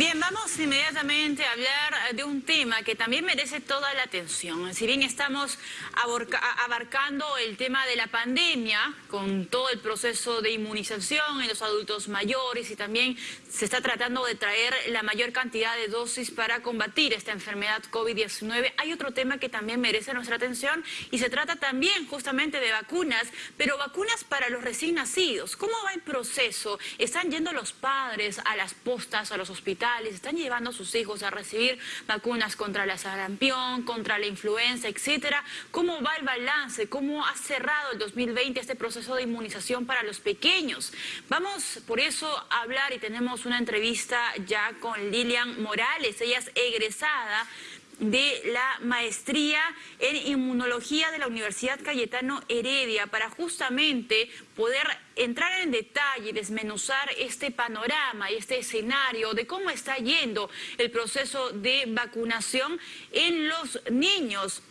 Bien, vamos inmediatamente a hablar de un tema que también merece toda la atención. Si bien estamos abarcando el tema de la pandemia, con todo el proceso de inmunización en los adultos mayores y también se está tratando de traer la mayor cantidad de dosis para combatir esta enfermedad COVID-19, hay otro tema que también merece nuestra atención y se trata también justamente de vacunas, pero vacunas para los recién nacidos. ¿Cómo va el proceso? ¿Están yendo los padres a las postas, a los hospitales? ¿Están llevando a sus hijos a recibir vacunas contra la sarampión, contra la influenza, etcétera? ¿Cómo va el balance? ¿Cómo ha cerrado el 2020 este proceso de inmunización para los pequeños? Vamos por eso a hablar y tenemos una entrevista ya con Lilian Morales. Ella es egresada de la maestría en inmunología de la Universidad Cayetano Heredia para justamente poder entrar en detalle y desmenuzar este panorama y este escenario de cómo está yendo el proceso de vacunación en los niños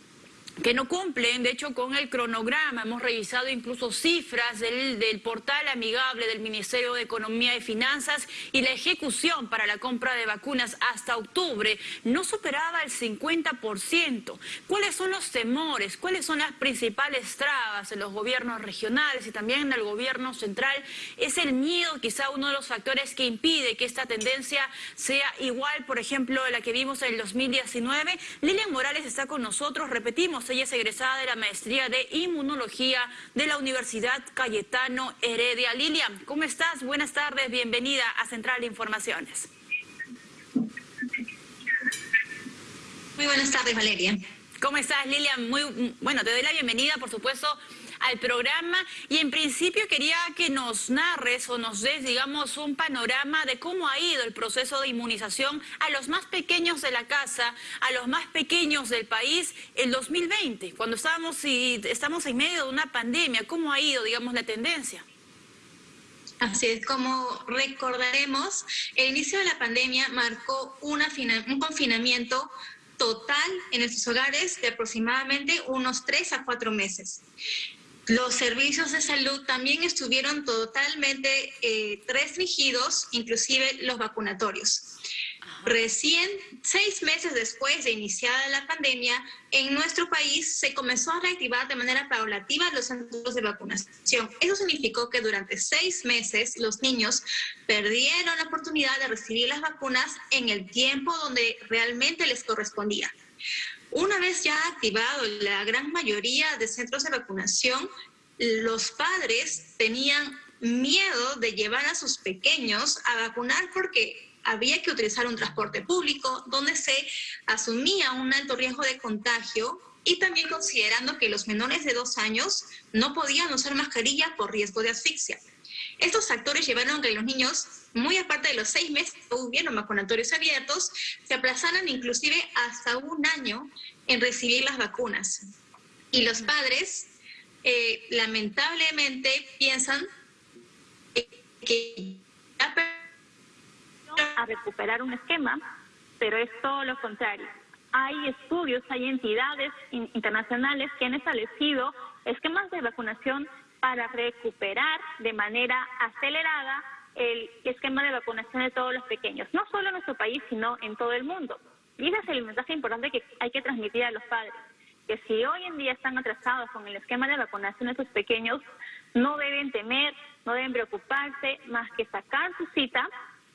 que no cumplen, de hecho, con el cronograma. Hemos revisado incluso cifras del, del, portal amigable del Ministerio de Economía y Finanzas y la ejecución para la compra de vacunas hasta octubre no superaba el 50%. ¿Cuáles son los temores? ¿Cuáles son las principales trabas en los gobiernos regionales y también en el gobierno central? Es el miedo quizá uno de los factores que impide que esta tendencia sea igual, por ejemplo, la que vimos en el 2019. Lilian Morales está con nosotros, repetimos, ella es egresada de la maestría de inmunología de la Universidad Cayetano Heredia. Lilian, ¿cómo estás? Buenas tardes, bienvenida a Central Informaciones. Muy buenas tardes, Valeria. ¿Cómo estás, Lilian? Muy, bueno, te doy la bienvenida, por supuesto, al programa y en principio quería que nos narres o nos des, digamos, un panorama de cómo ha ido el proceso de inmunización a los más pequeños de la casa, a los más pequeños del país el 2020, cuando estábamos, y estamos en medio de una pandemia, cómo ha ido, digamos, la tendencia. Así es, como recordaremos, el inicio de la pandemia marcó una un confinamiento total en nuestros hogares de aproximadamente unos tres a cuatro meses. Los servicios de salud también estuvieron totalmente eh, restringidos, inclusive los vacunatorios. Recién, seis meses después de iniciada la pandemia, en nuestro país se comenzó a reactivar de manera paulativa los centros de vacunación. Eso significó que durante seis meses los niños perdieron la oportunidad de recibir las vacunas en el tiempo donde realmente les correspondía. Una vez ya activado la gran mayoría de centros de vacunación, los padres tenían miedo de llevar a sus pequeños a vacunar porque había que utilizar un transporte público donde se asumía un alto riesgo de contagio y también considerando que los menores de dos años no podían usar mascarilla por riesgo de asfixia. Estos factores llevaron a que los niños, muy aparte de los seis meses que hubieron vacunatorios abiertos, se aplazaran inclusive hasta un año en recibir las vacunas. Y los padres, eh, lamentablemente, piensan que a recuperar un esquema, pero es todo lo contrario. Hay estudios, hay entidades internacionales que han establecido esquemas de vacunación para recuperar de manera acelerada el esquema de vacunación de todos los pequeños, no solo en nuestro país, sino en todo el mundo. Y ese es el mensaje importante que hay que transmitir a los padres, que si hoy en día están atrasados con el esquema de vacunación de sus pequeños, no deben temer, no deben preocuparse, más que sacar su cita,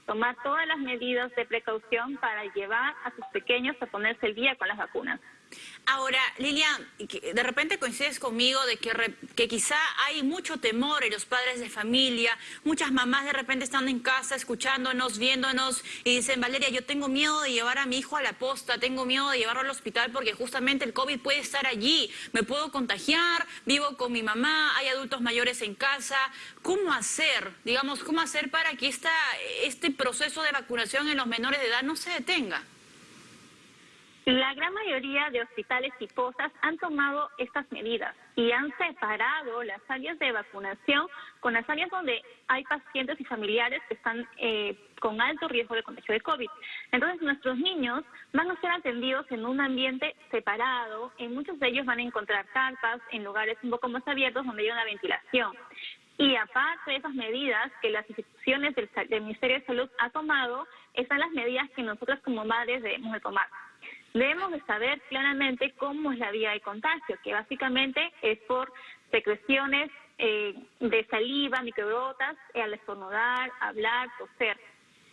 tomar todas las medidas de precaución para llevar a sus pequeños a ponerse el día con las vacunas. Ahora, Lilian, de repente coincides conmigo de que, que quizá hay mucho temor en los padres de familia, muchas mamás de repente están en casa escuchándonos, viéndonos y dicen, Valeria, yo tengo miedo de llevar a mi hijo a la posta, tengo miedo de llevarlo al hospital porque justamente el COVID puede estar allí, me puedo contagiar, vivo con mi mamá, hay adultos mayores en casa. ¿Cómo hacer, digamos, cómo hacer para que esta, este proceso de vacunación en los menores de edad no se detenga? La gran mayoría de hospitales y posas han tomado estas medidas y han separado las áreas de vacunación con las áreas donde hay pacientes y familiares que están eh, con alto riesgo de contagio de COVID. Entonces nuestros niños van a ser atendidos en un ambiente separado, en muchos de ellos van a encontrar carpas en lugares un poco más abiertos donde hay una ventilación. Y aparte de esas medidas que las instituciones del, Ministerio de Salud ha tomado, están las medidas que nosotros como madres debemos de tomar. Debemos de saber claramente cómo es la vía de contagio, que básicamente es por secreciones eh, de saliva, microgotas, eh, al estornudar, hablar, toser.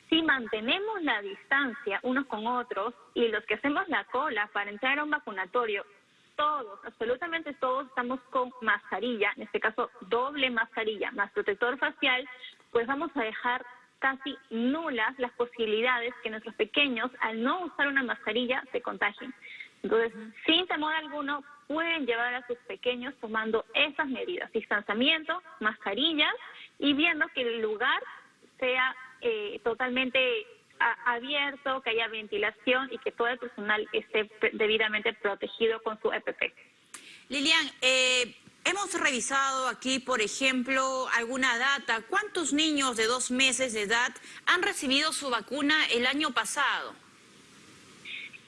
Si mantenemos la distancia unos con otros y los que hacemos la cola para entrar a un vacunatorio, todos, absolutamente todos estamos con mascarilla, en este caso doble mascarilla más protector facial, pues vamos a dejar casi nulas las posibilidades que nuestros pequeños, al no usar una mascarilla, se contagien. Entonces, sin temor alguno, pueden llevar a sus pequeños tomando esas medidas, distanciamiento, mascarillas y viendo que el lugar sea eh, totalmente abierto, que haya ventilación y que todo el personal esté debidamente protegido con su EPP. Lilian, eh, hemos revisado aquí, por ejemplo, alguna data. ¿Cuántos niños de dos meses de edad han recibido su vacuna el año pasado?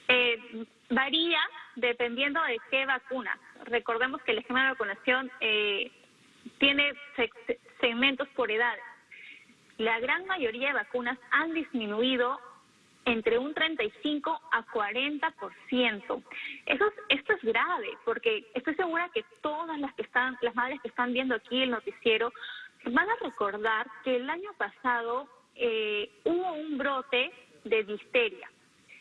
Eh, varía dependiendo de qué vacuna. Recordemos que el esquema de vacunación eh, tiene segmentos por edades. La gran mayoría de vacunas han disminuido entre un 35 a 40%. Eso esto es grave porque estoy segura que todas las que están, las madres que están viendo aquí el noticiero, van a recordar que el año pasado eh, hubo un brote de disteria.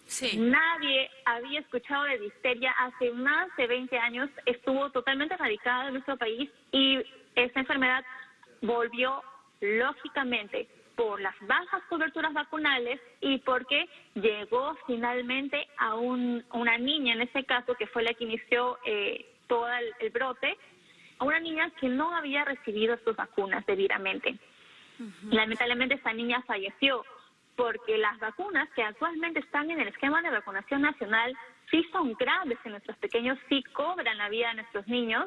Sí. Nadie había escuchado de disteria hace más de 20 años, estuvo totalmente erradicada en nuestro país y esta enfermedad volvió lógicamente por las bajas coberturas vacunales y porque llegó finalmente a un, una niña, en este caso, que fue la que inició eh, todo el, brote, a una niña que no había recibido sus vacunas debidamente. Lamentablemente esa niña falleció porque las vacunas que actualmente están en el esquema de vacunación nacional sí son graves en nuestros pequeños, sí cobran la vida de nuestros niños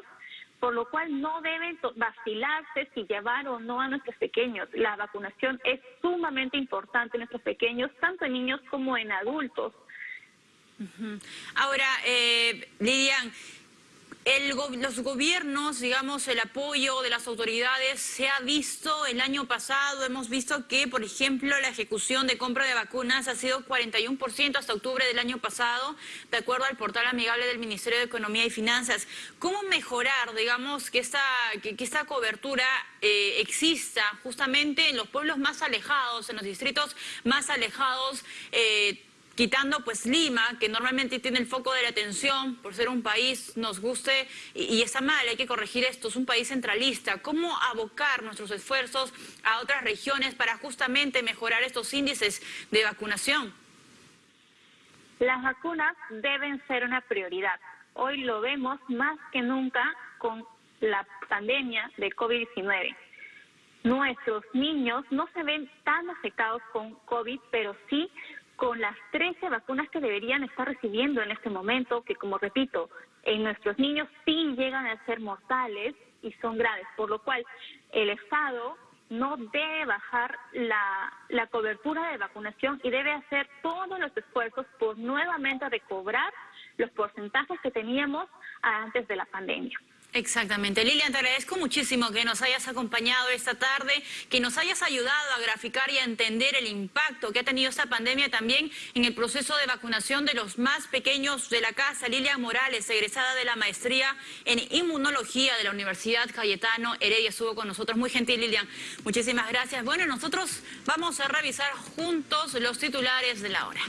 por lo cual no deben vacilarse si llevar o no a nuestros pequeños. La vacunación es sumamente importante en nuestros pequeños, tanto en niños como en adultos. Ahora, eh, Lilian, los gobiernos, digamos, el apoyo de las autoridades se ha visto el año pasado, hemos visto que, por ejemplo, la ejecución de compra de vacunas ha sido 41% hasta octubre del año pasado, de acuerdo al portal amigable del Ministerio de Economía y Finanzas. ¿Cómo mejorar, digamos, que esta, que, esta cobertura eh, exista justamente en los pueblos más alejados, en los distritos más alejados? Eh, quitando pues Lima, que normalmente tiene el foco de la atención por ser un país, nos guste, y, está mal, hay que corregir esto, es un país centralista. ¿Cómo abocar nuestros esfuerzos a otras regiones para justamente mejorar estos índices de vacunación? Las vacunas deben ser una prioridad. Hoy lo vemos más que nunca con la pandemia de COVID-19 nuestros niños no se ven tan afectados con COVID, pero sí con las 13 vacunas que deberían estar recibiendo en este momento, que como repito, en nuestros niños sí llegan a ser mortales y son graves, por lo cual el Estado no debe bajar la, la cobertura de vacunación y debe hacer todos los esfuerzos por nuevamente recobrar los porcentajes que teníamos antes de la pandemia. Exactamente. Lilian, te agradezco muchísimo que nos hayas acompañado esta tarde, que nos hayas ayudado a graficar y a entender el impacto que ha tenido esta pandemia también en el proceso de vacunación de los más pequeños de la casa. Lilian Morales, egresada de la maestría en inmunología de la Universidad Cayetano Heredia, estuvo con nosotros. Muy gentil, Lilian. Muchísimas gracias. Bueno, nosotros vamos a revisar juntos los titulares de la hora.